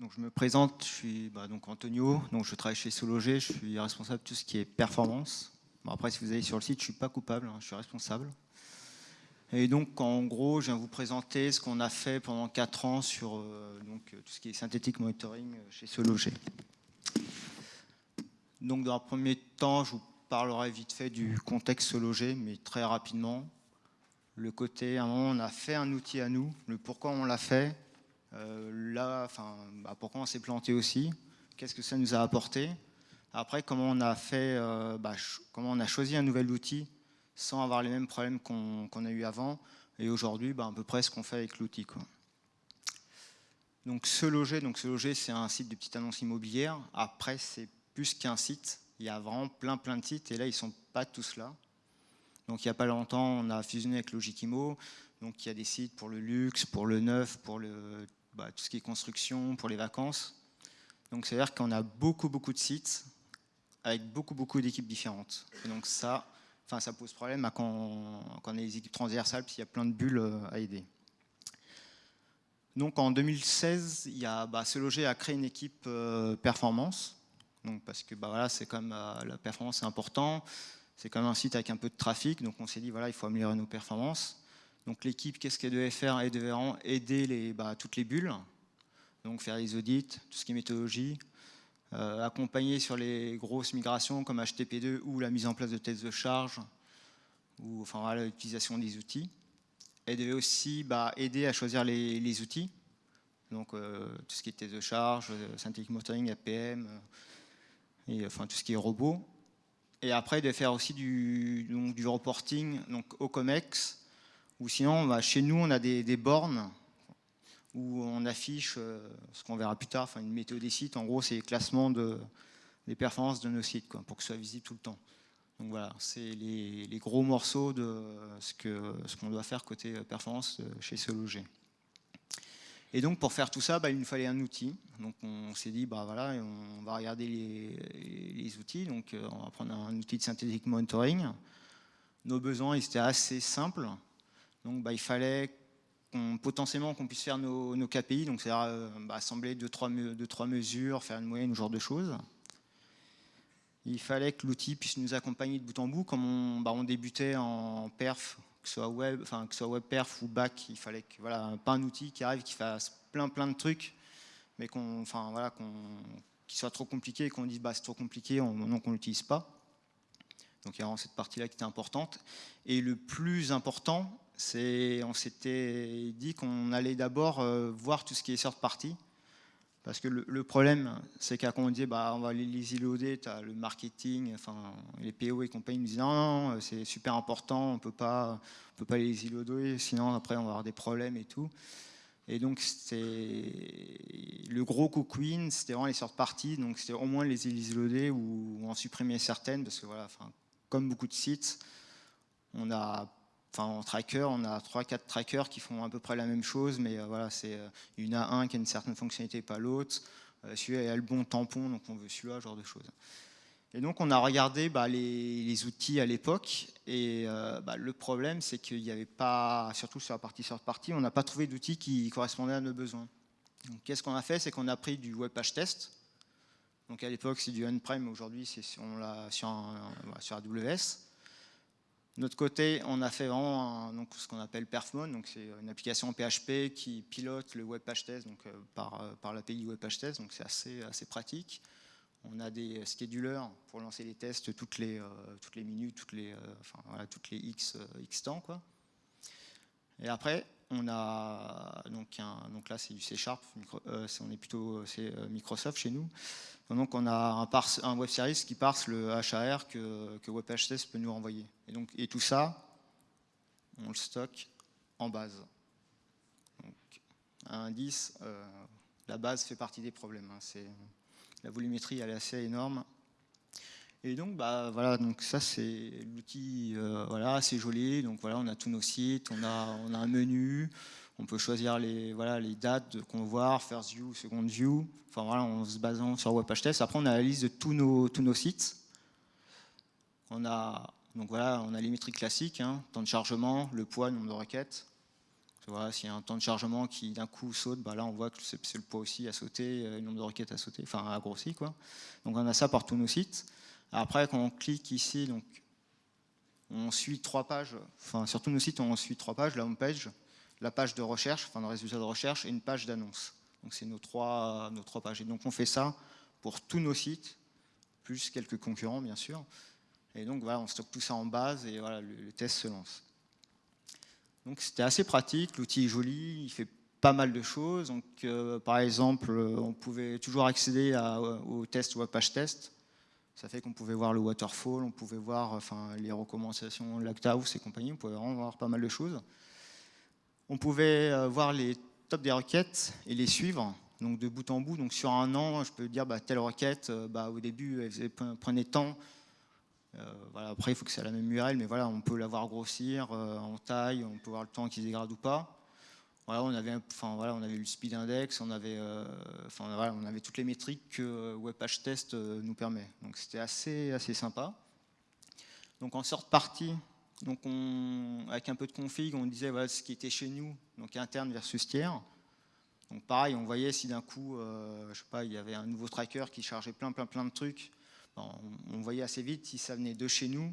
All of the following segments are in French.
Donc, je me présente, je suis bah, Antonio, donc je travaille chez Sologer, je suis responsable de tout ce qui est performance. Bon, après, si vous allez sur le site, je ne suis pas coupable, hein, je suis responsable. Et donc, en gros, je viens vous présenter ce qu'on a fait pendant 4 ans sur euh, donc, tout ce qui est synthétique monitoring chez Sologer. Donc, dans un premier temps, je vous parlerai vite fait du contexte Sologer, mais très rapidement. Le côté, à on a fait un outil à nous, le pourquoi on l'a fait, euh, là, enfin, bah, pourquoi on s'est planté aussi? Qu'est-ce que ça nous a apporté? Après, comment on a fait, euh, bah, comment on a choisi un nouvel outil sans avoir les mêmes problèmes qu'on a eu avant Et aujourd'hui, bah, à peu près ce qu'on fait avec l'outil. Donc ce loger, donc loger, c'est un site de petites annonces immobilières. Après, c'est plus qu'un site. Il y a vraiment plein plein de sites et là, ils sont pas tous là. Donc il n'y a pas longtemps, on a fusionné avec Logikimo. Donc il y a des sites pour le luxe, pour le neuf, pour le bah, tout ce qui est construction, pour les vacances. Donc c'est-à-dire qu'on a beaucoup, beaucoup de sites avec beaucoup, beaucoup d'équipes différentes. Donc ça, ça pose problème quand, on, a des équipes transversales, parce qu'il y a plein de bulles euh, à aider. Donc en 2016, il y a, bah, ce loger une équipe euh, performance. Donc parce que bah, voilà, c'est comme euh, la performance est important. C'est comme un site avec un peu de trafic. Donc on s'est dit voilà, il faut améliorer nos performances. Donc l'équipe, qu'est-ce qu'elle devait faire? Elle devait aider bah, toutes les bulles, donc faire les audits, tout ce qui est méthodologie, euh, accompagner sur les grosses migrations comme HTTP2 ou la mise en place de tests de charge, ou enfin l'utilisation des outils. Elle devait aussi bah, aider à choisir les, outils, donc euh, tout ce qui est tests de charge, euh, Synthetic Motoring, APM, enfin tout ce qui est robot. Et après, elle devait faire aussi du, du reporting donc, au COMEX, ou sinon, bah, chez nous, on a des, bornes où on affiche euh, ce qu'on verra plus tard, enfin une météo des sites. En gros, c'est le classement de, des performances de nos sites, pour que ce soit visible tout le temps. Donc voilà, c'est les, gros morceaux de ce qu'on doit faire côté euh, performance euh, chez ce. Et donc pour faire tout ça, bah, il nous fallait un outil. Donc on s'est dit, bah voilà, on va regarder les, outils. Donc on va prendre un outil de synthétique monitoring. Nos besoins, ils étaient assez simples. Donc bah, il fallait potentiellement qu'on puisse faire nos, KPI, donc c'est-à-dire euh, bah, assembler deux trois, deux, trois mesures, faire une moyenne, ce genre de choses. Il fallait que l'outil puisse nous accompagner de bout en bout, comme on, bah, on débutait en perf, que ce soit web, enfin que ce soit web perf ou back, il fallait que voilà, pas un outil qui arrive, qui fasse plein plein de trucs, mais qu'on, enfin voilà, qu'on, qui soit trop compliqué et qu'on dise c'est trop compliqué, on, donc on l'utilise pas. Donc il y a vraiment cette partie-là qui était importante. Et le plus important, on s'était dit qu'on allait d'abord euh, voir tout ce qui est sort partie. Parce que le, problème, c'est qu'à quand on dit bah, on va les, îloder, tu le marketing, enfin, les PO et compagnie nous disent non, non c'est super important, on ne peut pas les îloder, sinon après on va avoir des problèmes et tout. Et donc le gros cookwin, c'était vraiment les sortes parties, donc c'était au moins les îloder ou, ou en supprimer certaines, parce que voilà, comme beaucoup de sites, on a en tracker, on a 3-4 trackers qui font à peu près la même chose, mais euh, voilà, c'est euh, une a un qui a une certaine fonctionnalité, pas l'autre. Euh, celui-là a le bon tampon, donc on veut celui-là, genre de choses. Et donc on a regardé bah, les, outils à l'époque, et bah, le problème c'est qu'il n'y avait pas, surtout sur la partie sort partie, on n'a pas trouvé d'outils qui correspondaient à nos besoins. Qu'est-ce qu'on a fait? C'est qu'on a pris du web page test. Donc à l'époque c'est du on-prem, aujourd'hui c'est sur, sur AWS. De notre côté, on a fait vraiment donc, ce qu'on appelle Perfmon, donc c'est une application PHP qui pilote le web page test donc, euh, par, euh, par l'API web page test, donc c'est assez, assez pratique. On a des schedulers pour lancer les tests toutes les, euh, toutes les minutes, toutes les, toutes les X, X temps. Quoi. Et après, on a donc, un, là c'est du C Sharp, on est plutôt c'est Microsoft chez nous. Donc on a un, un, web service qui parse le HAR que, que peut nous renvoyer. Et, donc, et tout ça, on le stocke en base. Donc, indice, euh, la base fait partie des problèmes. Hein. la volumétrie elle est assez énorme. Et donc, bah, voilà, donc ça c'est l'outil, euh, voilà, c'est joli. Donc voilà, on a tous nos sites, on a, on a un menu, on peut choisir les, voilà, les dates qu'on veut voir, first view, second view, enfin voilà, en se basant sur WebHTS. Après, on a la liste de tous nos, tous nos sites. On a, donc voilà, on a les métriques classiques, hein, temps de chargement, le poids, le nombre de requêtes. Voilà, S'il y a un temps de chargement qui d'un coup saute, bah là on voit que c'est le poids aussi à sauter, le nombre de requêtes à sauter, enfin à grossir. Quoi. Donc on a ça par tous nos sites. Après, quand on clique ici, donc, on suit trois pages, enfin sur tous nos sites on suit trois pages, la home page, la page de recherche, enfin le résultat de recherche, et une page d'annonce. Donc c'est nos trois, nos trois pages. Et donc on fait ça pour tous nos sites, plus quelques concurrents bien sûr. Et donc voilà, on stocke tout ça en base et voilà, le, test se lance. Donc c'était assez pratique, l'outil est joli, il fait pas mal de choses. Donc euh, par exemple, on pouvait toujours accéder au test web page test. Ça fait qu'on pouvait voir le waterfall, on pouvait voir enfin, les recommandations Lacthouse et compagnie, on pouvait vraiment voir pas mal de choses. On pouvait euh, voir les tops des requêtes et les suivre, donc de bout en bout. Donc sur un an, je peux dire bah, telle requête, euh, bah, au début, elle prenait temps. Euh, voilà, après, il faut que c'est la même URL, mais voilà, on peut la voir grossir en taille, on peut voir le temps qui se dégrade ou pas. Voilà, on avait, enfin, le speed index, on avait, enfin, voilà, on avait toutes les métriques que WebPageTest nous permet. Donc c'était assez, sympa. Donc en sorte partie, avec un peu de config, on disait voilà, ce qui était chez nous, donc interne versus tiers. Donc pareil, on voyait si d'un coup, euh, je sais pas, il y avait un nouveau tracker qui chargeait plein, plein, plein de trucs. on, voyait assez vite si ça venait de chez nous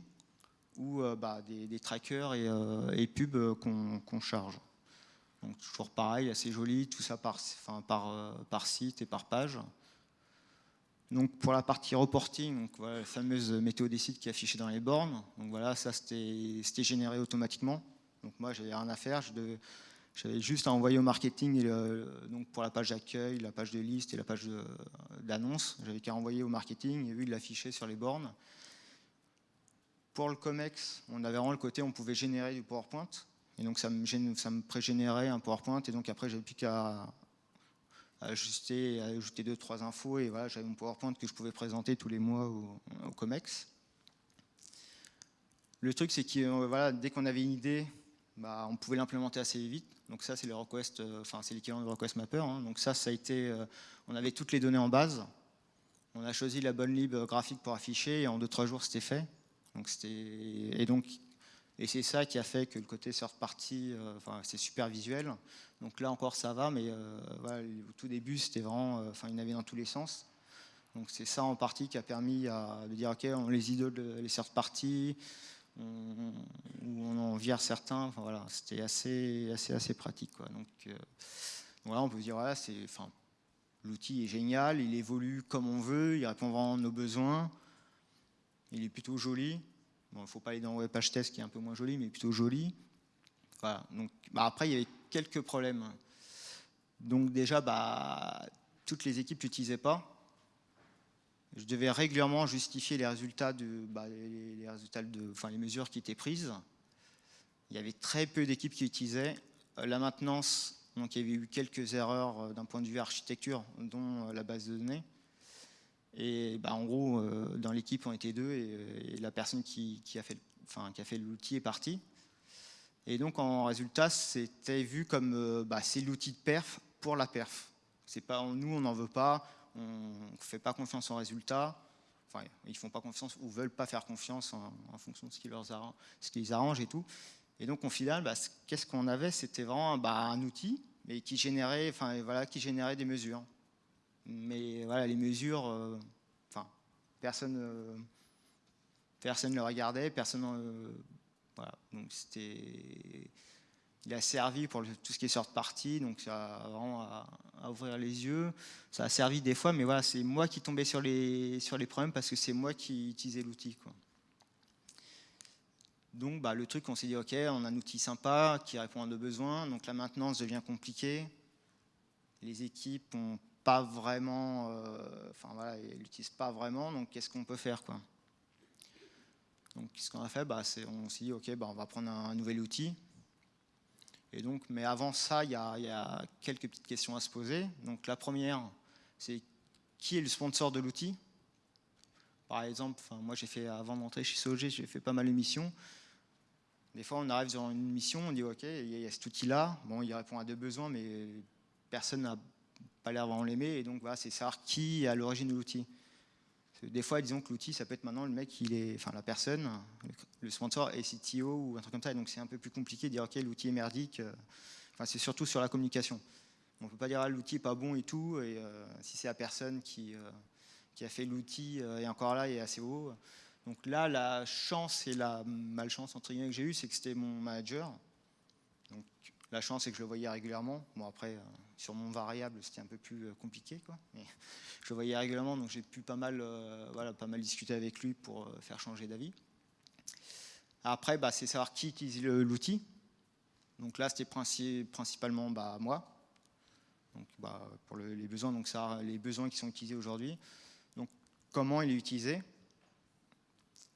ou euh, bah, des, trackers et, euh, pubs qu'on charge. Toujours pareil, assez joli, tout ça par, enfin, par, site et par page. Donc pour la partie reporting, donc la fameuse météo des sites qui est affichée dans les bornes. Donc voilà, ça c'était généré automatiquement. Donc moi j'avais rien à faire, j'avais juste à envoyer au marketing donc pour la page d'accueil, la page de liste et la page d'annonce. J'avais qu'à envoyer au marketing et lui il l'affichait sur les bornes. Pour le COMEX, on avait vraiment le côté on pouvait générer du PowerPoint. Et donc ça me, ça me pré-générait un PowerPoint et donc après j'avais plus qu'à ajuster, ajouter deux, trois infos, et voilà, j'avais mon PowerPoint que je pouvais présenter tous les mois au, COMEX. Le truc, c'est que euh, voilà, dès qu'on avait une idée, bah, on pouvait l'implémenter assez vite. Donc ça, c'est euh, c'est l'équivalent de request mapper. Hein. Donc ça, ça a été, euh, on avait toutes les données en base. On a choisi la bonne lib graphique pour afficher, et en deux trois jours, c'était fait. Donc et donc et c'est ça qui a fait que le côté third party, euh, enfin, c'est super visuel. Donc là encore, ça va, mais euh, au tout début, c'était vraiment, euh, enfin, il y dans tous les sens. Donc c'est ça en partie qui a permis de dire, ok, on les idole les third party, on, on en vire certains. Voilà, c'était assez, assez, assez pratique. Donc voilà, on peut dire, voilà, c'est, enfin, l'outil est génial, il évolue comme on veut, il répond vraiment à nos besoins, il est plutôt joli. Il ne faut pas aller dans WebPage Test qui est un peu moins joli, mais plutôt joli. Donc, bah, après, il y avait quelques problèmes. Donc déjà, bah, toutes les équipes n'utilisaient pas. Je devais régulièrement justifier les résultats, de, bah, les mesures qui étaient prises. Il y avait très peu d'équipes qui utilisaient. Euh, la maintenance, donc il y avait eu quelques erreurs euh, d'un point de vue architecture, dont euh, la base de données. Et bah, en gros, euh, dans l'équipe, on était deux et, la personne qui, a fait, enfin, fait l'outil est partie. Et donc, en résultat, c'était vu comme euh, bah, c'est l'outil de perf pour la perf. Pas nous, on n'en veut pas, on ne fait pas confiance en résultat. Enfin, ils font pas confiance ou veulent pas faire confiance en, fonction de ce qui, leur arrange, ce qui les arrange et tout. Et donc, au final, bah, qu'est-ce qu'on avait? C'était vraiment bah, un outil, mais qui générait, enfin, voilà, qui générait des mesures. Mais voilà, les mesures, euh, enfin, personne euh, personne ne le regardait, personne. Euh, voilà, donc c'était. Il a servi pour tout ce qui est sorte partie, donc ça a vraiment à, ouvrir les yeux. Ça a servi des fois, mais voilà, c'est moi qui tombais sur les, sur les problèmes parce que c'est moi qui utilisais l'outil. Donc bah, le truc, on s'est dit, ok, on a un outil sympa qui répond à nos besoins, donc la maintenance devient compliquée. Les équipes ont pas vraiment, euh, enfin voilà, ils l'utilisent pas vraiment, donc qu'est-ce qu'on peut faire quoi? Donc ce qu'on a fait, bah, on s'est dit ok, bah, on va prendre un, nouvel outil. Et donc, mais avant ça, il y, a, quelques petites questions à se poser. Donc la première, c'est qui est le sponsor de l'outil? Par exemple, moi j'ai fait avant d'entrer chez SOG, j'ai fait pas mal de missions. Des fois, on arrive sur une mission, on dit ok, il y a cet outil-là, bon, il répond à deux besoins, mais personne n'a pas l'air vraiment l'aimer, et donc voilà, c'est savoir qui est à l'origine de l'outil. Des fois, disons que l'outil, ça peut être maintenant le mec, il est, enfin la personne, le sponsor est CTO ou un truc comme ça, et donc c'est un peu plus compliqué de dire ok, l'outil est merdique, enfin, c'est surtout sur la communication. On ne peut pas dire ah, l'outil n'est pas bon et tout, et si c'est la personne qui, qui a fait l'outil et encore là, est assez haut. Donc là, la chance et la malchance entre guillemets que j'ai eu, c'est que c'était mon manager. Donc la chance, c'est que je le voyais régulièrement. Bon après, sur mon variable, c'était un peu plus compliqué, quoi. Mais je le voyais régulièrement, donc j'ai pu pas mal, voilà, pas mal discuter avec lui pour faire changer d'avis. Après, bah, c'est savoir qui utilise l'outil. Donc là, c'était principalement bah, moi. Donc, bah, pour les besoins, donc ça, les besoins qui sont utilisés aujourd'hui. Donc, comment il est utilisé?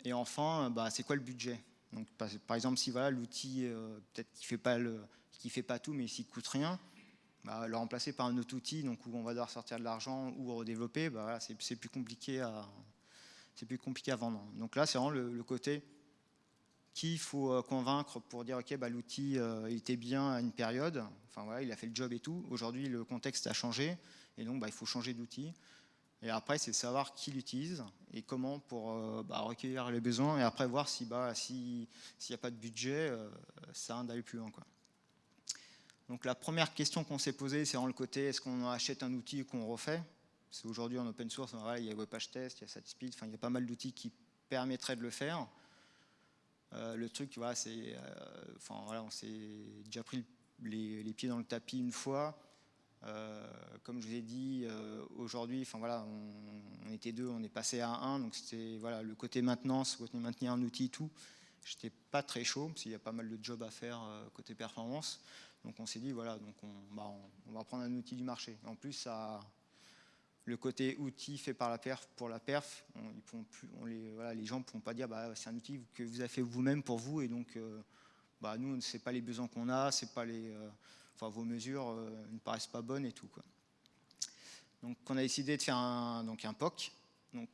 Et enfin, bah, c'est quoi le budget? Donc, par, exemple, si voilà l'outil, euh, peut-être qu'il fait pas le, qui fait pas tout, mais s'il coûte rien, bah, le remplacer par un autre outil, donc où on va devoir sortir de l'argent ou redévelopper, bah, c'est plus compliqué à, vendre. Donc là, c'est vraiment le côté qu'il faut euh, convaincre pour dire ok bah, l'outil euh, était bien à une période, enfin voilà, il a fait le job et tout. Aujourd'hui le contexte a changé et donc il faut changer d'outil. Et après c'est savoir qui l'utilise et comment pour euh, recueillir les besoins et après voir si s'il n'y a pas de budget, ça d'aller plus loin. Donc la première question qu'on s'est posée, c'est dans le côté est-ce qu'on achète un outil ou qu'on refait? C'est aujourd'hui en open source, il y a WebPageTest, Test, il y a SatSpeed, enfin il y a pas mal d'outils qui permettraient de le faire. Euh, le truc, voilà, c'est, euh, enfin voilà, on s'est déjà pris les, pieds dans le tapis une fois. Euh, comme je vous ai dit, aujourd'hui, enfin voilà, on, était deux, on est passé à un, donc c'était voilà le côté maintenance, côté maintenir un outil, tout. J'étais pas très chaud parce qu'il y a pas mal de jobs à faire côté performance. Donc on s'est dit voilà, bah, on, va prendre un outil du marché. En plus, ça, le côté outil fait par la perf pour la perf, les, gens ne pourront pas dire bah, c'est un outil que vous avez fait vous-même pour vous et donc euh, bah, nous, ce n'est pas les besoins qu'on a, c'est pas euh, vos mesures euh, ne paraissent pas bonnes et tout. Quoi. Donc on a décidé de faire un, donc, un POC. Donc,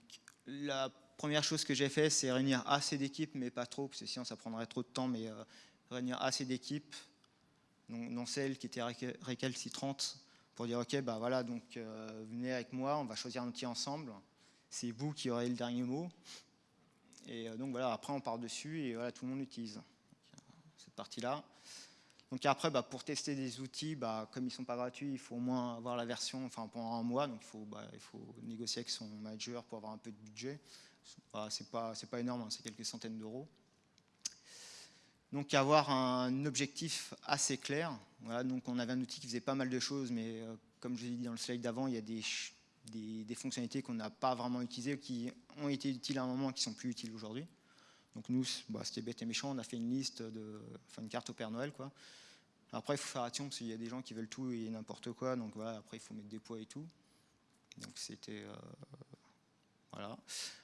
la première chose que j'ai fait, c'est réunir assez d'équipes, mais pas trop, parce que sinon ça prendrait trop de temps, mais réunir assez d'équipes, dont celles qui étaient récalcitrantes pour dire ok bah voilà donc euh, venez avec moi on va choisir un outil ensemble. C'est vous qui aurez le dernier mot. Et euh, donc voilà après on part dessus et voilà tout le monde utilise cette partie là donc après bah, pour tester des outils bah, comme ils sont pas gratuits il faut au moins avoir la version enfin pendant un mois. Donc il faut bah, il faut négocier avec son manager pour avoir un peu de budget. C'est pas pas énorme hein, c'est quelques centaines d'euros donc avoir un objectif assez clair. Donc on avait un outil qui faisait pas mal de choses, mais euh, comme je l'ai dit dans le slide d'avant, il y a des, des, fonctionnalités qu'on n'a pas vraiment utilisées, qui ont été utiles à un moment, qui sont plus utiles aujourd'hui. Donc nous, bah, c'était bête et méchant, on a fait une liste, de, enfin une carte au Père Noël. Quoi. Après, il faut faire attention, parce qu'il y a des gens qui veulent tout et n'importe quoi, donc voilà, après il faut mettre des poids et tout. Donc c'était... Euh,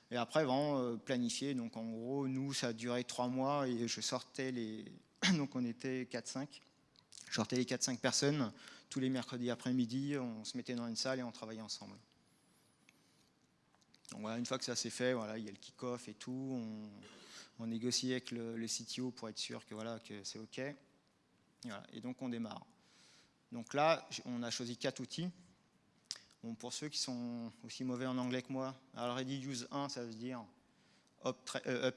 Et après, vraiment euh, planifier. Donc en gros, nous, ça a duré trois mois et je sortais les. Donc on était 4-5. Je sortais les 4-5 personnes tous les mercredis après-midi. On se mettait dans une salle et on travaillait ensemble. Une fois que ça s'est fait, voilà, il y a le kick-off et tout. On, on négocie avec le, le, CTO pour être sûr que, voilà, que c'est OK. Et donc on démarre. Donc là, on a choisi quatre outils pour ceux qui sont aussi mauvais en anglais que moi, Already Use 1, ça veut dire Up, euh.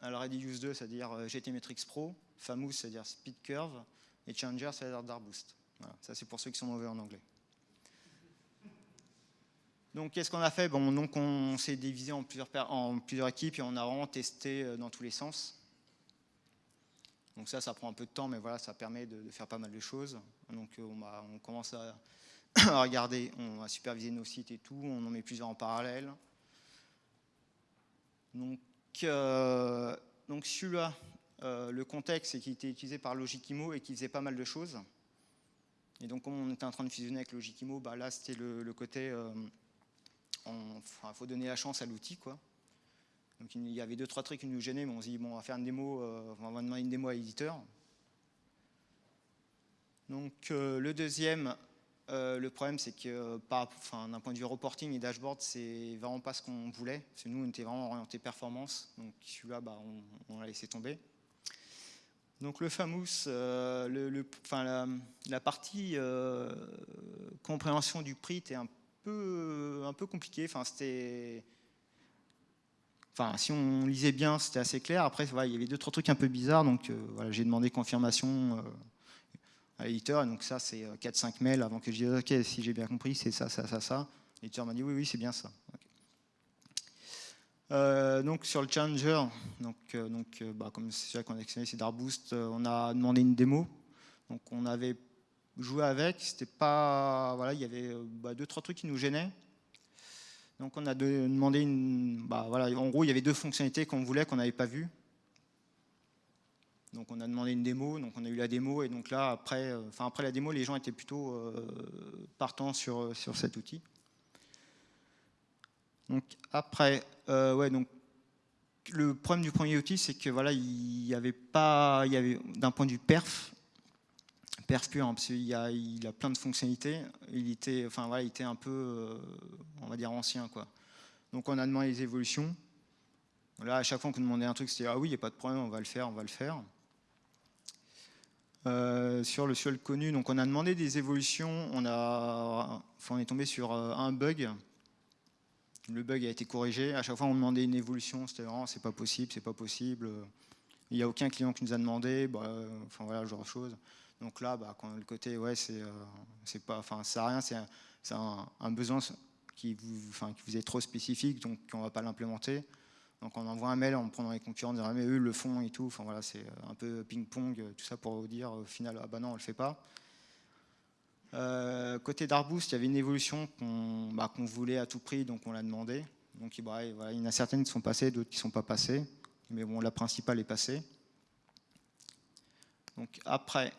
Already Use 2, ça veut dire euh, GTmetrix Pro. Famous, ça veut dire Speed Curve. Et Changer, ça veut dire Darboost. Voilà, ça c'est pour ceux qui sont mauvais en anglais. Donc qu'est-ce qu'on a fait? Donc On s'est divisé en plusieurs, équipes et on a vraiment testé euh, dans tous les sens. Donc ça, ça prend un peu de temps, mais voilà, ça permet de, faire pas mal de choses. Donc on, on commence à Regardez, on a supervisé nos sites et tout, on en met plusieurs en parallèle. Donc, euh, celui-là, euh, le contexte, c'est qu'il était utilisé par Logikimo et qui faisait pas mal de choses. Et donc, comme on était en train de fusionner avec Logikimo, bah là, c'était le, côté, il euh, faut donner la chance à l'outil, quoi. Donc, il y avait deux, trois trucs qui nous gênaient, mais on s'est dit, on va faire une démo, on va demander une démo à l'éditeur. Donc, le deuxième, euh, le problème, c'est que d'un point de vue reporting et dashboard, c'est vraiment pas ce qu'on voulait. Parce nous, on était vraiment orienté performance. Donc celui-là, bah, on, l'a laissé tomber. Donc le famous, euh, le, la, partie euh, compréhension du prix était un peu, un peu compliquée. Enfin, c'était... Enfin, si on lisait bien, c'était assez clair. Après, il y avait deux, trois trucs un peu bizarres. Donc, voilà, j'ai demandé confirmation à l'éditeur. Donc ça, c'est 4-5 mails avant que je dise, OK, si j'ai bien compris, c'est ça, ça, ça, ça. L'éditeur m'a dit, oui, oui, c'est bien ça. donc sur le Challenger, donc, donc, bah, comme c'est vrai qu'on a actionné, c'est Darboost, on a demandé une démo. Donc on avait joué avec, c'était pas, voilà, il y avait bah, deux trois trucs qui nous gênaient. Donc on a demandé une, bah, voilà, en gros il y avait deux fonctionnalités qu'on voulait qu'on n'avait pas vues. Donc on a demandé une démo, donc on a eu la démo et donc là après, euh, enfin après la démo, les gens étaient plutôt euh, partants sur, euh, sur cet outil. Donc après, donc le problème du premier outil, c'est que voilà, il y avait pas, il y avait d'un point de vue perf, perf pur, hein, parce qu'il a, il a plein de fonctionnalités. Il était, enfin voilà, il était un peu, on va dire ancien quoi. Donc on a demandé les évolutions. Là, à chaque fois qu'on demandait un truc, c'était ah oui, il n'y a pas de problème, on va le faire, on va le faire. Euh, sur le sol connu. Donc on a demandé des évolutions, on, a, on est tombé sur euh, un bug. Le bug a été corrigé. À chaque fois on demandait une évolution, c'était vraiment c'est pas possible, c'est pas possible. Il n'y a aucun client qui nous a demandé, bah, enfin voilà, genre de choses. Donc là, bah, le côté, ouais, c'est euh, pas, enfin, ça rien, c'est un, un, besoin qui vous, enfin, qui vous est trop spécifique, donc on va pas l'implémenter. Donc on envoie un mail en prenant les concurrents, en disant mais eux le font et tout. Enfin voilà, c'est un peu ping-pong, tout ça pour dire au final ah bah non on le fait pas. Euh, côté Darboost, il y avait une évolution bah, qu'on voulait à tout prix, donc on l'a demandé. Donc bah, il y en a certaines qui sont passées, d'autres qui ne sont pas passées. Mais bon, la principale est passée. Donc après,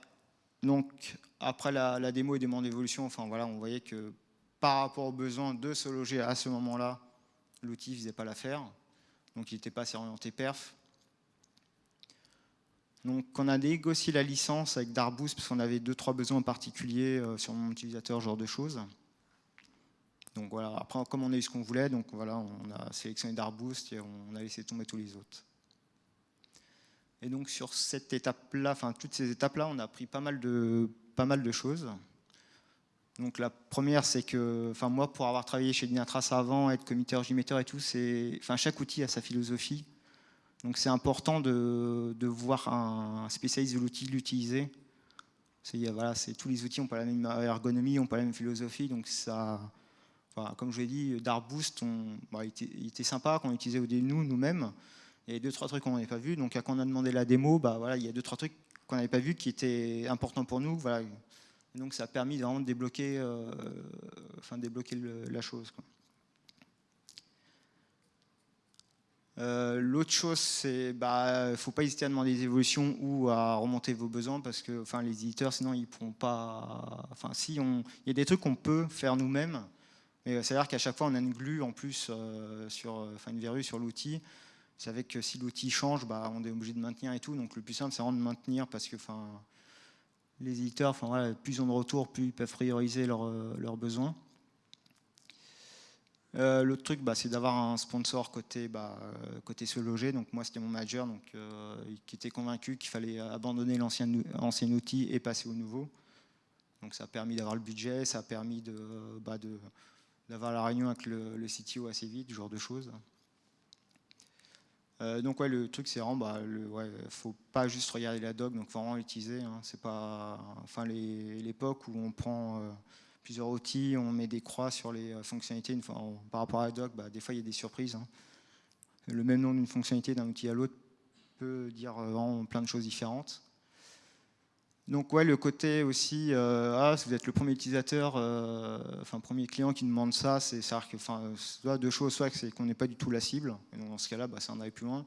donc, après la, la démo et demande d'évolution, enfin voilà, on voyait que par rapport aux besoins de se loger à ce moment-là, l'outil ne faisait pas l'affaire donc il n'était pas assez orienté perf. Donc on a négocié la licence avec Darboost parce qu'on avait deux trois besoins particuliers euh, sur mon utilisateur, genre de choses. Donc voilà, après comme on a eu ce qu'on voulait, donc voilà, on a sélectionné Darboost et on a laissé tomber tous les autres. Et donc sur cette étape-là, enfin toutes ces étapes-là, on a appris pas mal pas mal de choses. Donc la première, c'est que, enfin moi, pour avoir travaillé chez Dynatrace avant, être committeur, Gmetteur et tout, c'est, enfin chaque outil a sa philosophie. Donc c'est important de, voir un spécialiste de l'outil l'utiliser. Voilà, tous les outils n'ont pas la même ergonomie, n'ont pas la même philosophie, donc ça, comme je l'ai dit, Darboost, on, bah, il, était, sympa qu'on utilisait au début nous, nous-mêmes. Il y a deux trois trucs qu'on n'avait pas vu, donc quand on a demandé la démo, bah voilà, il y a deux trois trucs qu'on n'avait pas vu qui étaient importants pour nous. Voilà, donc ça a permis vraiment de débloquer, euh, enfin, débloquer la chose. Euh, l'autre chose, c'est bah, ne faut pas hésiter à demander des évolutions ou à remonter vos besoins parce que enfin, les éditeurs, sinon, ils pourront pas. Enfin, il y a des trucs qu'on peut faire nous-mêmes, mais c'est-à-dire qu'à chaque fois, on a une glue en plus euh, sur, enfin, une verrue sur l'outil. C'est avec que si l'outil change, bah, on est obligé de maintenir et tout. Donc le plus simple, c'est vraiment de maintenir parce que, enfin, les éditeurs, plus ils ont de retours, plus ils peuvent prioriser leurs euh, besoins. Euh, l'autre truc, bah, c'est d'avoir un sponsor côté, bah, euh, côté se loger. Donc moi, c'était mon manager donc, qui était convaincu qu'il fallait abandonner l'ancien ancien outil et passer au nouveau. Donc ça a permis d'avoir le budget, ça a permis bah, d'avoir la réunion avec le, le, CTO assez vite, ce genre de choses. Euh, donc ouais, le truc c'est vraiment, bah, le, ouais, faut pas juste regarder la doc, donc faut vraiment l'utiliser. Hein. c'est pas, enfin l'époque où on prend euh, plusieurs outils, on met des croix sur les euh, fonctionnalités. Par rapport à la doc, bah, des fois il y a des surprises. Hein. Le même nom d'une fonctionnalité d'un outil à l'autre peut dire vraiment plein de choses différentes. Donc ouais, le côté aussi, euh, ah, si vous êtes le premier utilisateur, euh, enfin premier client qui demande ça, c'est que, enfin, soit deux choses, soit c'est qu'on n'est pas du tout la cible, et donc dans ce cas-là, bah, ça en aller plus loin.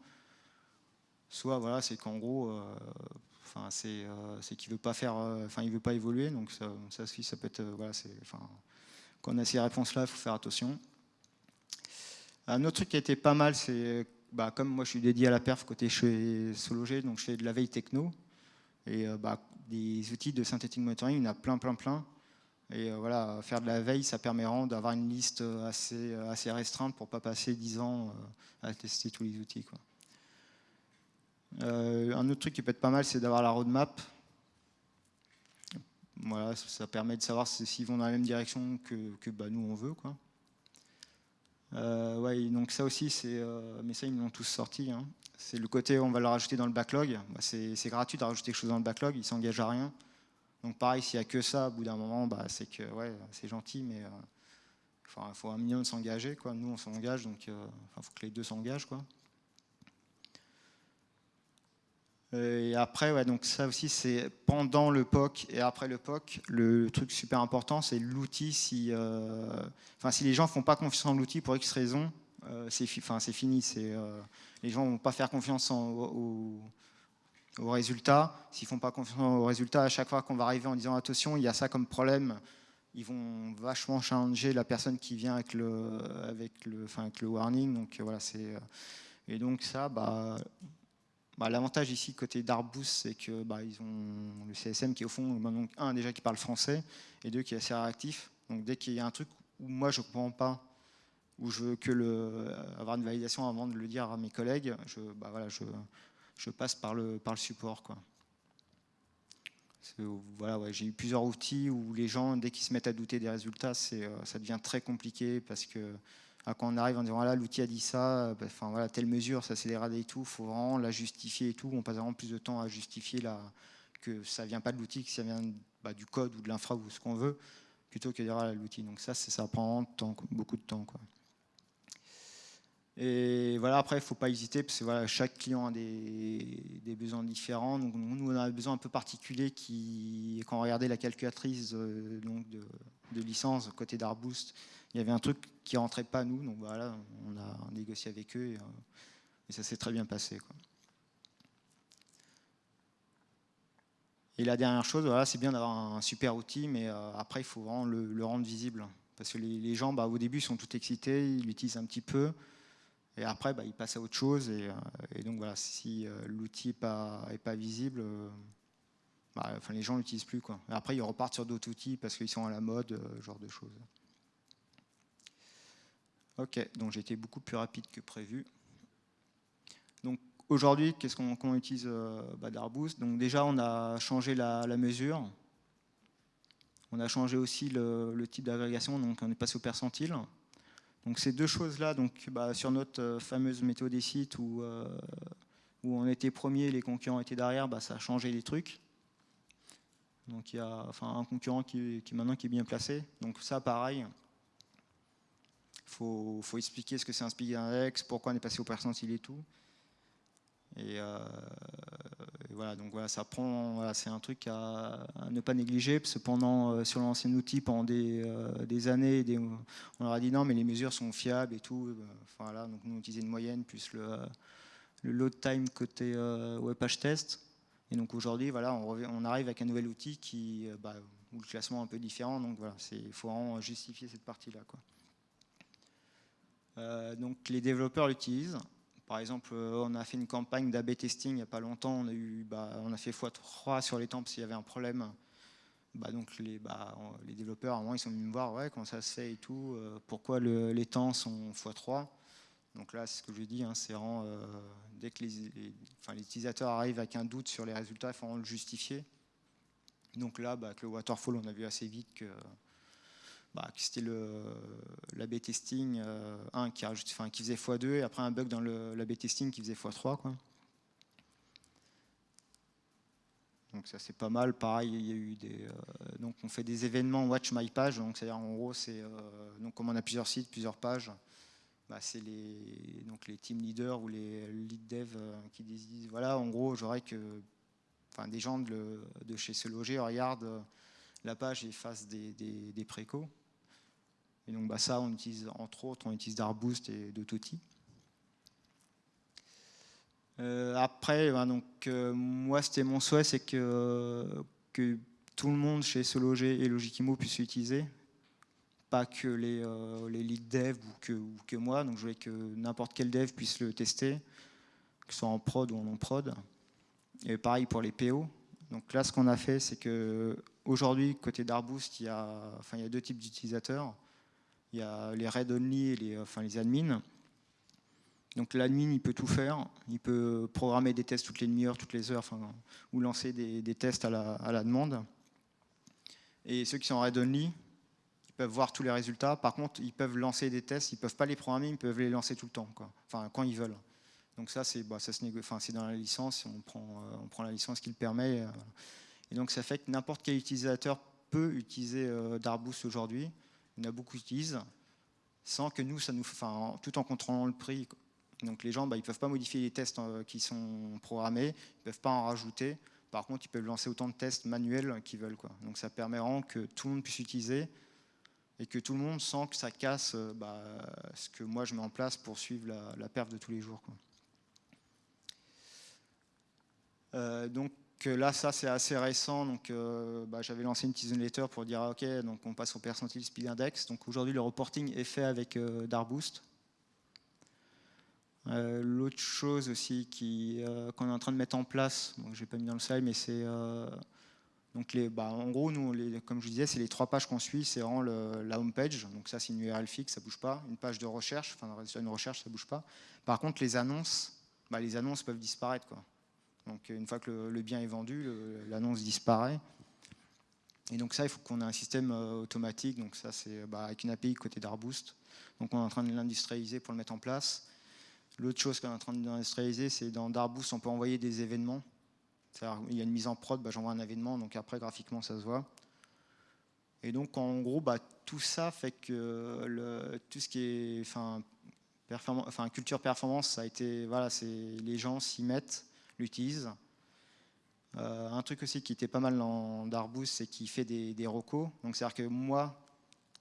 Soit voilà, c'est qu'en gros, euh, enfin, c'est qu'il veut pas faire, enfin, il veut pas évoluer, donc ça, ça, ça peut être, voilà, c'est, enfin, quand on a ces réponses-là, il faut faire attention. Un autre truc qui a été pas mal, c'est, bah, comme moi je suis dédié à la perf côté chez Sologé, donc je fais de la veille techno. Et bah, des outils de synthetic monitoring, il y en a plein, plein, plein. Et euh, voilà, faire de la veille, ça permet d'avoir une liste assez, assez restreinte pour ne pas passer 10 ans euh, à tester tous les outils. Euh, un autre truc qui peut être pas mal, c'est d'avoir la roadmap. Voilà, ça permet de savoir s'ils vont dans la même direction que, que bah, nous on veut. Quoi. ouais, donc ça aussi, c'est, mais ça ils l'ont tous sorti. Hein. C'est le côté on va le rajouter dans le backlog. Bah, c'est gratuit de rajouter quelque chose dans le backlog, il ne s'engage à rien. Donc pareil, s'il n'y a que ça, au bout d'un moment, bah, c'est que c'est gentil, mais il faut un minimum s'engager. Nous, on s'engage, donc il faut que les deux s'engagent. Et après, ouais, donc ça aussi, c'est pendant le POC et après le POC, le truc super important, c'est l'outil. Si, euh, les gens font pas confiance en l'outil pour X raison, euh, c'est fini. Euh, les gens vont pas faire confiance au, au, résultat. S'ils font pas confiance au résultat, à chaque fois qu'on va arriver en disant attention, il y a ça comme problème, ils vont vachement changer la personne qui vient avec le, avec le, enfin, avec le warning. Donc voilà, c'est et donc ça, bah, bah, l'avantage ici côté d'Arbus, c'est que bah, ont le CSM qui est au fond, bah, un déjà qui parle français et deux qui est assez réactif. Donc dès qu'il y a un truc où moi je ne comprends pas, où je veux le, avoir une validation avant de le dire à mes collègues, je, bah, passe par le, support. J'ai eu plusieurs outils où les gens, dès qu'ils se mettent à douter des résultats, euh, ça devient très compliqué parce que ah, quand on arrive en disant voilà l'outil a dit ça, bah, enfin voilà telle mesure, ça c'est dégradé et tout, faut vraiment la justifier et tout. On passe vraiment plus de temps à justifier que ça vient pas de l'outil, que ça vient bah, du code ou de l'infra ou ce qu'on veut, plutôt que de dire l'outil. Donc ça, ça prend beaucoup de temps. Et voilà, après, il ne faut pas hésiter, parce que chaque client a des, besoins différents. Donc, nous, on a un besoin un peu particulier qui, quand on regardait la calculatrice euh, de, licence côté d'Arboost, il y avait un truc qui rentrait pas nous, donc voilà, on a négocié avec eux et, euh, ça s'est très bien passé. Et la dernière chose, voilà, c'est bien d'avoir un super outil, mais euh, après il faut vraiment le, rendre visible. Parce que les, gens, bah, au début, sont tout excités, ils l'utilisent un petit peu, et après, bah, ils passent à autre chose. Et, euh, donc voilà, si l'outil n'est pas, est pas visible, bah, enfin, les gens ne l'utilisent plus. Et après, ils repartent sur d'autres outils parce qu'ils sont à la mode, ce genre de choses. Ok, donc j'ai été beaucoup plus rapide que prévu. Donc aujourd'hui, qu'est-ce qu'on utilise euh, bah, d'Arboost? Donc déjà, on a changé la, mesure. On a changé aussi le, type d'agrégation, donc on est passé au percentile. Donc ces deux choses-là, donc bah, sur notre euh, fameuse méthode des sites où, euh, on était premier, les concurrents étaient derrière, bah, ça a changé les trucs. Donc il y a enfin, un concurrent qui, qui maintenant qui est bien placé. Donc ça, pareil, faut, faut expliquer ce que c'est un speed index, pourquoi on est passé au percentile et tout. Et, euh, voilà, donc voilà, ça prend, c'est un truc à, ne pas négliger, parce que pendant, euh, sur l'ancien outil, pendant des, euh, années, on leur a dit non, mais les mesures sont fiables et tout. voilà, donc nous on utilisait une moyenne plus le, load time côté web page test. Et donc aujourd'hui, voilà, on, arrive avec un nouvel outil qui, bah, où le classement est un peu différent. Donc voilà, il faut vraiment justifier cette partie-là. Euh, donc les développeurs l'utilisent. Par exemple, euh, on a fait une campagne d'AB testing il n'y a pas longtemps. On a, eu, bah, on a fait x3 sur les temps parce qu'il y avait un problème. Bah, donc les, bah, les développeurs, à un moment, ils sont venus me voir ouais, comment ça se fait et tout, euh, pourquoi les temps sont x3. Donc là, c'est ce que je dis, hein, c'est vraiment, dès que les, utilisateurs arrivent avec un doute sur les résultats, il faut le justifier. Donc là, avec le waterfall, on a vu assez vite que bah, c'était l'AB testing 1 euh, qui, enfin, qui faisait x2 et après un bug dans l'AB testing qui faisait x3. Quoi. Donc ça c'est pas mal. Pareil, il y a eu des, euh, donc on fait des événements Watch My Page. C'est-à-dire en gros euh, donc comme on a plusieurs sites, plusieurs pages, bah, c'est les les team leaders ou les lead dev qui disent voilà en gros j'aurais que enfin des gens de, de chez se loger regardent la page et fassent des, des, des précos. Et donc bah, ça, on utilise entre autres, on utilise Darboost et Dototi. Euh, après, bah, donc, euh, moi, c'était mon souhait, c'est que, tout le monde chez Sologer et Logikimo puisse l'utiliser, pas que les, euh, lead dev ou que, moi. Donc, je voulais que n'importe quel dev puisse le tester, que ce soit en prod ou en non-prod. Et pareil pour les PO. Donc là, ce qu'on a fait, c'est que aujourd'hui, côté Darboost, il y a, enfin, il y a deux types d'utilisateurs il y a les read only et les, enfin, les admins. Donc l'admin, il peut tout faire. Il peut programmer des tests toutes les demi-heures, toutes les heures, enfin, ou lancer des, tests à la, demande. Et ceux qui sont read only, ils peuvent voir tous les résultats. Par contre, ils peuvent lancer des tests. Ils ne peuvent pas les programmer, ils peuvent les lancer tout le temps, enfin quand ils veulent. Donc ça, c'est bah, enfin, dans la licence. On prend, euh, on prend la licence qui le permet. Euh, Et donc ça fait que n'importe quel utilisateur peut utiliser Darboost aujourd'hui. Il y en a beaucoup qui sans que nous, ça nous, enfin, tout en contrôlant le prix. Donc les gens, bah, ils ne peuvent pas modifier les tests qui sont programmés, ils ne peuvent pas en rajouter. Par contre, ils peuvent lancer autant de tests manuels qu'ils veulent. Quoi. Donc ça permet que tout le monde puisse utiliser et que tout le monde sent que ça casse euh, bah, ce que moi je mets en place pour suivre la, la perf de tous les jours. Quoi. Euh, donc euh, là, ça c'est assez récent. Donc bah, j'avais lancé une petite newsletter pour dire ah, ok, donc on passe au percentile speed index. Donc aujourd'hui le reporting est fait avec Darboost. Euh, l'autre chose aussi euh, qu'on est en train de mettre en place, je n'ai pas mis dans le slide, mais c'est euh, donc les, bah, en gros, nous, les, comme je disais, c'est les trois pages qu'on suit, c'est vraiment la home page. Donc ça, c'est une URL fixe, ça bouge pas. Une page de recherche, enfin une recherche, ça bouge pas. Par contre, les annonces, bah, les annonces peuvent disparaître, quoi. Donc une fois que le, bien est vendu, l'annonce disparaît. Et donc ça, il faut qu'on ait un système automatique. Donc ça, c'est bah, avec une API côté d'Arboost. Donc on est en train de l'industrialiser pour le mettre en place. L'autre chose qu'on est en train d'industrialiser, c'est dans Darboost, on peut envoyer des événements. Il y a une mise en prod, bah, j'envoie un événement, donc après, graphiquement, ça se voit. Et donc, en gros, bah, tout ça fait que tout ce qui est culture performance, a été, voilà, les gens s'y mettent, l'utilisent. Euh, un truc aussi qui était pas mal dans Darboost, c'est qu'il fait des, des recos. Donc, c'est-à-dire que moi,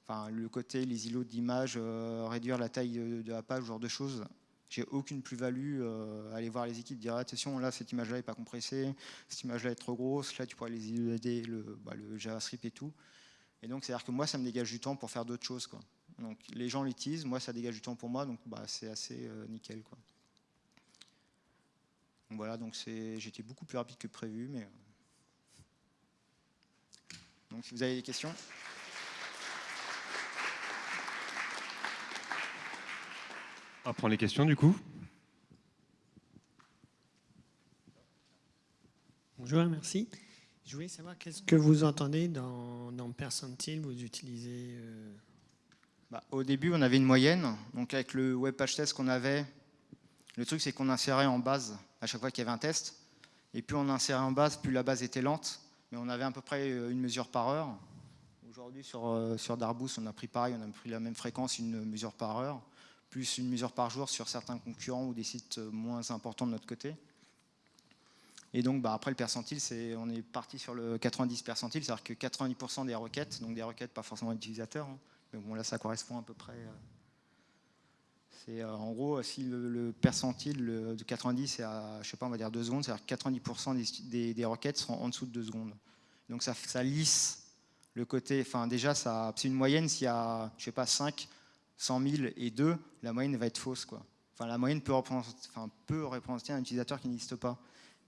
enfin, le côté, les îlots d'image, euh, réduire la taille de, la page, ce genre de choses, j'ai aucune plus-value euh, aller voir les équipes, dire attention, là cette image-là n'est pas compressée, cette image-là est trop grosse, là tu pourrais les aider, le, bah, le JavaScript et tout. Et donc c'est-à-dire que moi ça me dégage du temps pour faire d'autres choses. Quoi. Donc les gens l'utilisent, moi ça dégage du temps pour moi, donc bah, c'est assez euh, nickel. Quoi. Voilà, donc j'étais beaucoup plus rapide que prévu, mais. Euh. Donc si vous avez des questions. On va prendre les questions du coup. Bonjour, merci. Je voulais savoir qu'est-ce que vous entendez dans, dans percentile, vous utilisez euh, bah, Au début, on avait une moyenne. Donc avec le web page test qu'on avait, le truc c'est qu'on insérait en base à chaque fois qu'il y avait un test. Et plus on insérait en base, plus la base était lente. Mais on avait à peu près euh, une mesure par heure. Aujourd'hui, sur, euh, sur Darboost, on a pris pareil, on a pris la même fréquence, une mesure par heure plus une mesure par jour sur certains concurrents ou des sites moins importants de notre côté. Et donc bah, après le percentile, on est parti sur le 90 percentile, c'est-à-dire que 90% des requêtes, donc des requêtes pas forcément utilisateurs, hein, mais bon là ça correspond à peu près. Euh, c'est euh, en gros si le, percentile de 90 est à, je sais pas, on va dire 2 secondes, c'est-à-dire que 90% des, requêtes seront en dessous de 2 secondes. Donc ça, lisse le côté, enfin déjà c'est une moyenne s'il y a, je sais pas, 5 100 000 et 2, la moyenne va être fausse. Quoi. Enfin, la moyenne peut représenter, un utilisateur qui n'existe pas.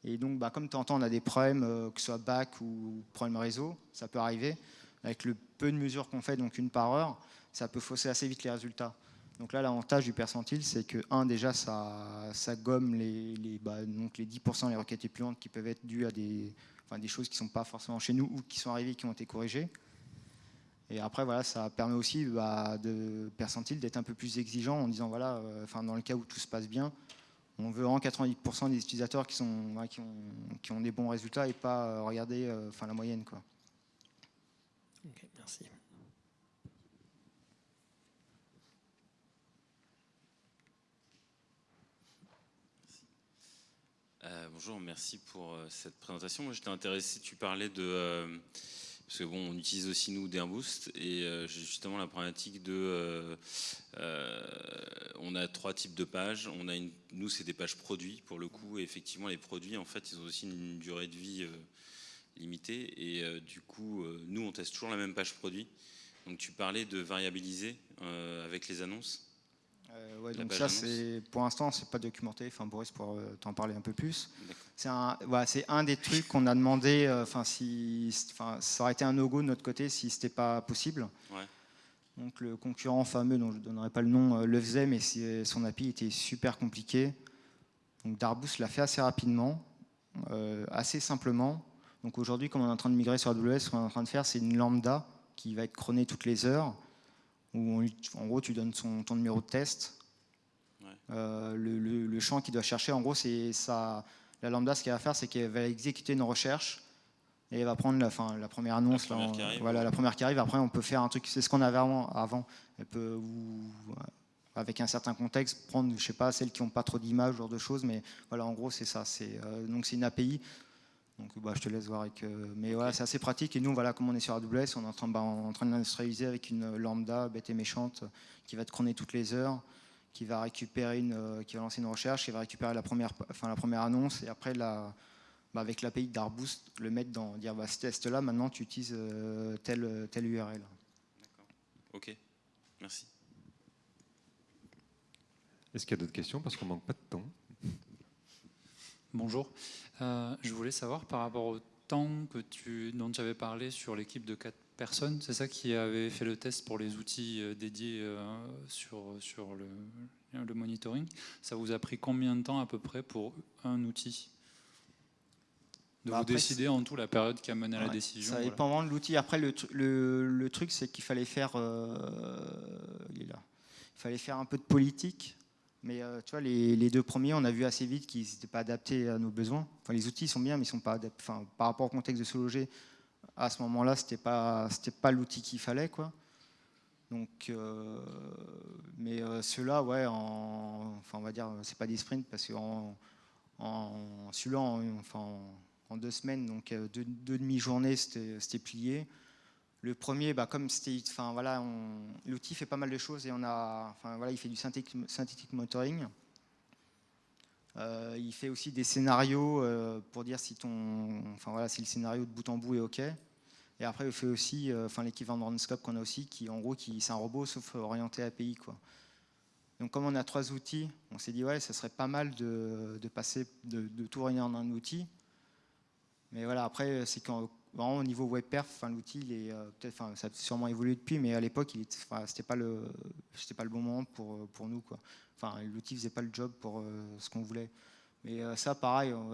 Et donc, bah, comme de temps en temps, on a des problèmes, euh, que ce soit back ou problème réseau, ça peut arriver. Avec le peu de mesures qu'on fait, donc une par heure, ça peut fausser assez vite les résultats. Donc là, l'avantage du percentile, c'est que, un, déjà, ça, ça gomme les, bah, donc les 10% les requêtes lentes qui peuvent être dues à des, enfin, des choses qui ne sont pas forcément chez nous ou qui sont arrivées qui ont été corrigées. Et après, voilà, ça permet aussi bah, de percentile d'être un peu plus exigeant en disant, voilà, euh, dans le cas où tout se passe bien, on veut en 90% des utilisateurs qui, sont, qui, ont, qui, ont, des bons résultats et pas euh, regarder euh, la moyenne. Quoi. Ok, merci. Bonjour, merci pour cette présentation. Moi, j'étais intéressé, tu parlais de parce que bon, on utilise aussi nous boost et euh, j'ai justement la problématique de, euh, euh, on a trois types de pages. On a une, nous c'est des pages produits pour le coup. Et effectivement, les produits en fait, ils ont aussi une durée de vie limitée et du coup, nous on teste toujours la même page produit. Donc tu parlais de variabiliser avec les annonces. Euh, ouais, donc ça, c'est pour l'instant, c'est pas documenté. Enfin, Boris pourra euh, t'en parler un peu plus. C'est un, voilà, c'est un des trucs qu'on a demandé. Euh, enfin, si, enfin, ça aurait été un no-go de notre côté si c'était pas possible. Ouais. Donc le concurrent fameux, dont je ne donnerai pas le nom, le faisait, mais son API était super compliqué. Donc Darboost l'a fait assez rapidement, assez simplement. Donc aujourd'hui, comme on est en train de migrer sur AWS, ce qu'on est en train de faire, c'est une lambda qui va être chronée toutes les heures où en gros tu donnes son, ton numéro de test. Euh, le, champ qu'il doit chercher, en gros, c'est ça. La lambda, ce qu'elle va faire, c'est qu'elle va exécuter une recherche et elle va prendre la, fin, la première annonce. La première là, qui arrive. Voilà, la première qui arrive. Après, on peut faire un truc, c'est ce qu'on avait avant. avant. Elle peut, ou- avec un certain contexte, prendre, je sais pas, celles qui n'ont pas trop d'images, ce genre de choses. Mais voilà, en gros, c'est ça. C'est, euh, donc, c'est une API. Donc, bah, je te laisse voir avec. euh, mais voilà, c'est assez pratique. Et nous, voilà, comme on est sur AWS, on est en train, bah, en train de l'industrialiser avec une lambda bête et méchante euh, qui va te chroner toutes les heures, qui va récupérer une, euh, qui va lancer une recherche, qui va récupérer la première, enfin, la première annonce et après la, bah, avec l'API d'Arboost, le mettre dans, dire bah, ce test-là, maintenant tu utilises euh, telle, telle URL. Ok, merci. Est-ce qu'il y a d'autres questions? Parce qu'on manque pas de temps. Bonjour. Euh, je voulais savoir par rapport au temps que tu, dont tu avais parlé sur l'équipe de quatre personnes, c'est ça qui avait fait le test pour les outils euh, dédiés euh, sur, sur le, le monitoring. Ça vous a pris combien de temps à peu près pour un outil De Bah vous après, décider en tout la période qui a mené à la décision Ça dépend vraiment de l'outil. Après, le, tru- le, le truc, c'est qu'il fallait faire, euh, il est là. Il fallait faire un peu de politique. Mais euh, tu vois, les, les deux premiers, on a vu assez vite qu'ils n'étaient pas adaptés à nos besoins. Enfin, les outils sont bien, mais ils sont pas adaptés. Enfin, par rapport au contexte de se loger, à ce moment-là, c'était pas, c'était pas l'outil qu'il fallait, quoi. Donc, euh, mais euh, ceux-là, ouais, en, enfin, on va dire, c'est pas des sprints parce qu'en en, celui-là, en, enfin, en- deux semaines, donc deux, deux demi-journées, c'était plié. Le premier, bah, comme c'était, enfin voilà, l'outil fait pas mal de choses et on a, enfin voilà, il fait du synthétique, synthétique motoring. Euh, il fait aussi des scénarios euh, pour dire si ton, enfin voilà, si le scénario de bout en bout est ok. Et après, il fait aussi, euh, l'équivalent de Rundscope qu'on a aussi, qui en gros, qui c'est un robot sauf orienté API quoi. Donc comme on a trois outils, on s'est dit ouais, ça serait pas mal de, passer de, tout réunir en un outil. Mais voilà, après, c'est quand vraiment au niveau web perf, enfin, l'outil, euh, ça a sûrement évolué depuis, mais à l'époque, il c'était pas le, pas le bon moment pour pour nous quoi. Enfin, l'outil faisait pas le job pour euh, ce qu'on voulait. Mais euh, ça, pareil, en,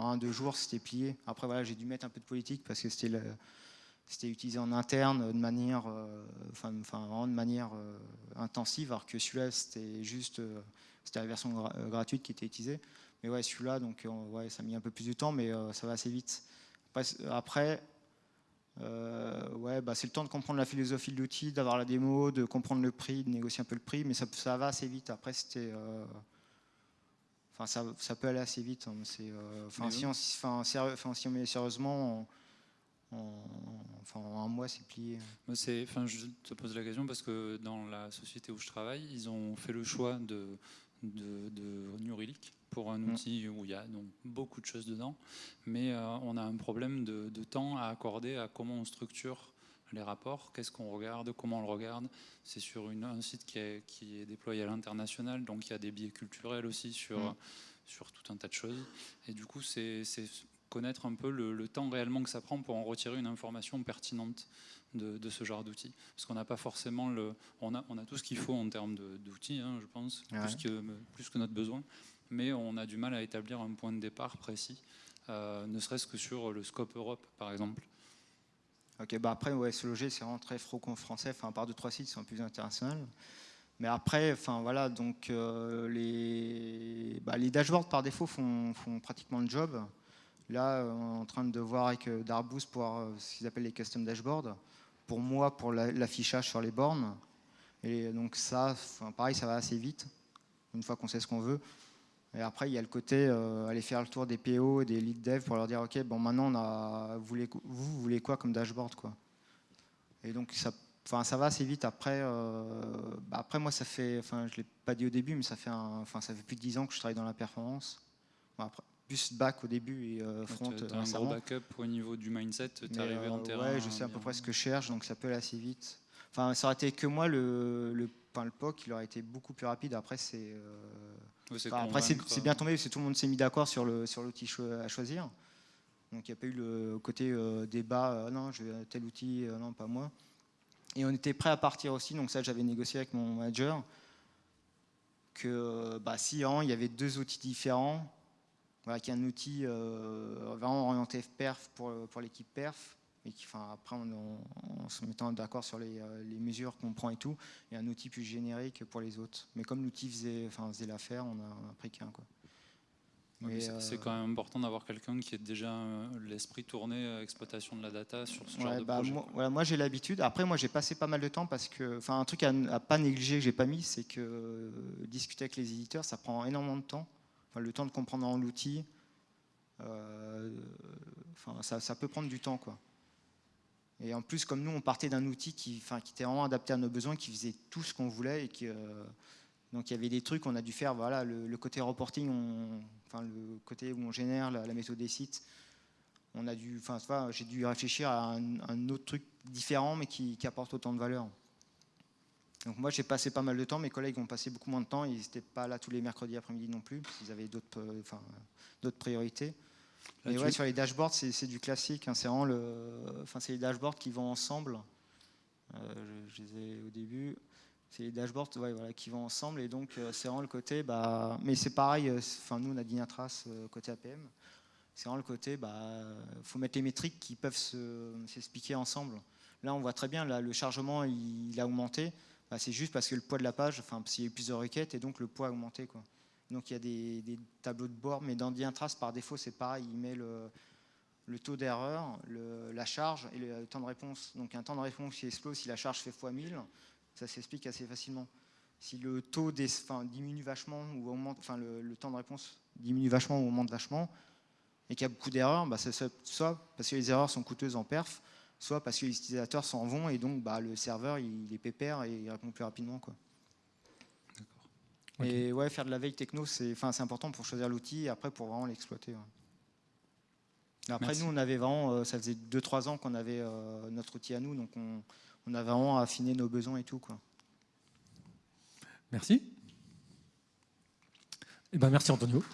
un deux jours, c'était plié. Après, voilà, j'ai dû mettre un peu de politique parce que c'était utilisé en interne de manière, euh, enfin, vraiment de manière euh, intensive, alors que celui-là, c'était juste, euh, c'était la version gra- euh, gratuite qui était utilisée. Mais ouais, celui-là, euh, ouais, ça a mis un peu plus de temps, mais euh, ça va assez vite. Après, c- après, euh, ouais, bah, c'est le temps de comprendre la philosophie de l'outil, d'avoir la démo, de comprendre le prix, de négocier un peu le prix, mais ça, ça va assez vite. Après, c'était, euh, enfin, ça, ça peut aller assez vite. hein, mais euh, enfin, si, oui. on, enfin, sérieux- enfin, si on met sérieusement, en, en- enfin, en un mois, c'est plié. Moi, c'est- enfin, je te pose la question parce que dans la société où je travaille, ils ont fait le choix de, de, de New Relic pour un Mm. outil où il y a donc beaucoup de choses dedans, mais euh, on a un problème de, de temps à accorder à comment on structure les rapports, qu'est-ce qu'on regarde, comment on le regarde. C'est sur une- un site qui est, qui est déployé à l'international, donc il y a des biais culturels aussi sur, Mm. sur tout un tas de choses. Et du coup, c'est connaître un peu le, le temps réellement que ça prend pour en retirer une information pertinente de, de ce genre d'outils. Parce qu'on n'a pas forcément le. On a, on a tout ce qu'il faut en termes d'outils, hein, je pense, Ouais. plus, que, plus que notre besoin. Mais on a du mal à établir un point de départ précis, euh, ne serait-ce que sur le scope Europe, par exemple. Ok, bah après, ouais, se loger, c'est vraiment très franco-français, enfin, à part deux, trois sites, sont plus internationaux. Mais après, enfin voilà, donc euh, les, bah, les dashboards par défaut font, pratiquement le job. Là, on est en train de voir avec euh, Darboost pour ce qu'ils appellent les custom dashboards. Pour moi, pour la- l'affichage sur les bornes. Et donc ça, pareil, ça va assez vite, une fois qu'on sait ce qu'on veut. Et après, il y a le côté euh, aller faire le tour des PO et des lead dev pour leur dire ok, bon maintenant on a, vous voulez, vous, vous voulez quoi comme dashboard quoi? Et donc ça, ça va assez vite. Après, euh, bah, après moi ça fait, enfin je l'ai pas dit au début, mais ça fait, enfin ça fait plus de 10 ans que je travaille dans la performance. Bon, après, plus back au début et euh, front tu as un gros backup au niveau du mindset, tu es arrivé en terrain. Ouais, je sais à peu près ce que je cherche, donc ça peut aller assez vite. Enfin, ça aurait été que moi, le, le, enfin, le POC, il aurait été beaucoup plus rapide. Après, c'est enfin, après, c'est bien tombé, parce que tout le monde s'est mis d'accord sur le sur l'outil à choisir. Donc, il n'y a pas eu le côté euh, débat, euh, non, je veux tel outil, euh, non, pas moi. Et on était prêt à partir aussi, donc ça, j'avais négocié avec mon manager, que bah, si vraiment, il y avait deux outils différents, voilà, qu'il y a un outil vraiment orienté perf pour, pour l'équipe perf, et qui, enfin, après en, se mettant d'accord sur les, euh, les mesures qu'on prend et tout, et un outil plus générique pour les autres. Mais comme l'outil faisait, enfin, faisait l'affaire, on a, on a pris qu'un. Quoi. Mais, C'est- euh, quand même important d'avoir quelqu'un qui ait déjà euh, l'esprit tourné à exploitation de la data sur ce genre Ouais, de bah, projet. moi, j'ai l'habitude. Après, moi, j'ai passé pas mal de temps parce que, enfin, un truc à, à pas négliger que j'ai pas mis, c'est que euh, discuter avec les éditeurs, ça prend énormément de temps. Enfin, le temps de comprendre l'outil, enfin, ça, ça peut prendre du temps, quoi. Et en plus, comme nous, on partait d'un outil qui, était vraiment adapté à nos besoins, qui faisait tout ce qu'on voulait et euh, donc il y avait des trucs qu'on a dû faire. Voilà, le, côté reporting, le côté où on génère la, la méthode des sites. On a dû, enfin, j'ai dû réfléchir à un, autre truc différent, mais qui, apporte autant de valeur. Donc moi, j'ai passé pas mal de temps. Mes collègues ont passé beaucoup moins de temps. Ils n'étaient pas là tous les mercredis après-midi non plus, parce qu'ils avaient d'autres, euh, priorités. Là, Mais ouais, sur les dashboards, c'est, du classique. hein. C'est vraiment le, enfin, c'est les dashboards qui vont ensemble. Euh, je, je disais au début, c'est les dashboards ouais, voilà, qui vont ensemble. Et donc, euh, c'est vraiment le côté. Bah, mais c'est pareil. euh, Enfin, nous, on a Dynatrace côté APM. C'est vraiment le côté. Bah, faut mettre les métriques qui peuvent se, s'expliquer ensemble. Là, on voit très bien. Là, le chargement, il, il a augmenté. Bah, c'est juste parce que le poids de la page, enfin, qu'il y a eu plusieurs requêtes et donc le poids a augmenté, quoi. Donc il y a des, tableaux de bord, mais dans Dynatrace, par défaut, c'est pareil. Il met le, taux d'erreur, la charge et le temps de réponse. Donc un temps de réponse qui explose si la charge fait x 1000, ça s'explique assez facilement. Si le taux des, diminue vachement ou augmente, enfin le, temps de réponse diminue vachement ou augmente vachement, et qu'il y a beaucoup d'erreurs, bah, soit- soit parce que les erreurs sont coûteuses en perf, soit parce que les utilisateurs s'en vont et donc bah, le serveur il est pépère et il répond plus rapidement. Quoi. Et ouais, faire de la veille techno, c'est important pour choisir l'outil et après pour vraiment l'exploiter. ouais. Après, Merci. nous, on avait vraiment, euh, ça faisait 2-3 ans qu'on avait euh, notre outil à nous, donc on, on a vraiment affiné nos besoins et tout. Quoi. Merci. Eh ben, merci Antonio.